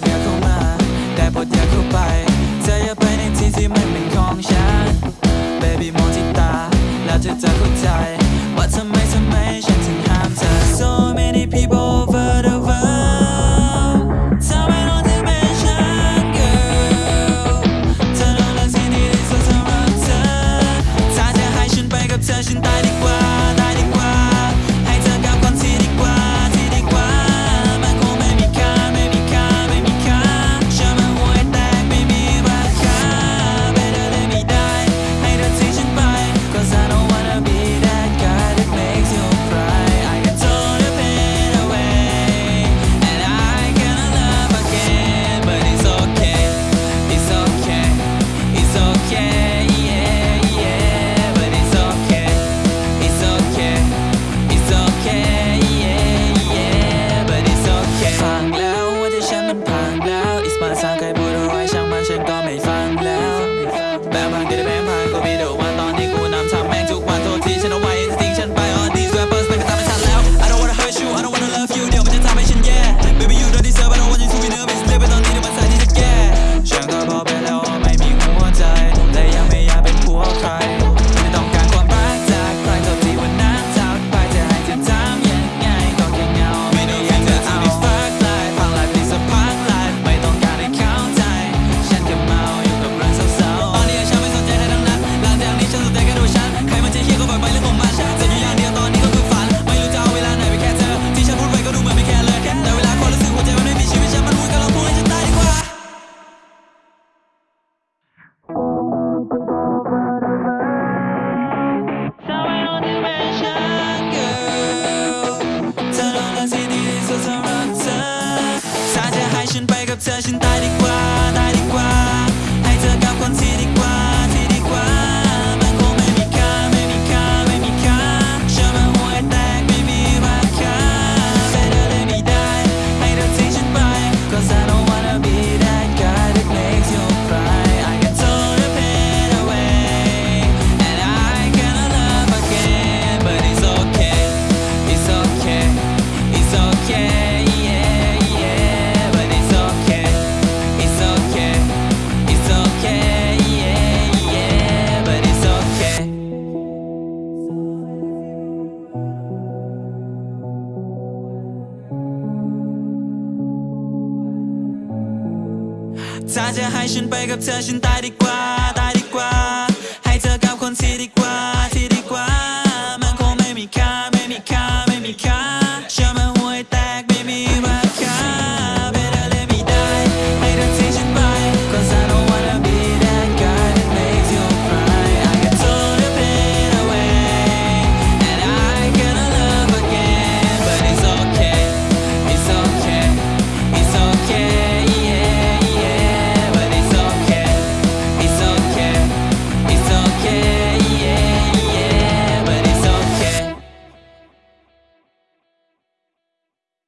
ดอย่าเข้ามา ได้โปรดอย่าเข้าไป เธออย่าไปในที่ที่มันเป็นของฉัน Baby มองที่ตา แล้วเธอจะเข้าใจ ว่าทำไมทำไมฉันถึงห้ามเธอ So many people over the world ทำไมต้องถึงเป็นฉัน girl เธอนอนเรื่องที่นี่สุดสำหรับเธอถ้าจะให้ฉันไปกับเธอฉันตายดีกว่า 炸酱海鲜贝壳特性大地瓜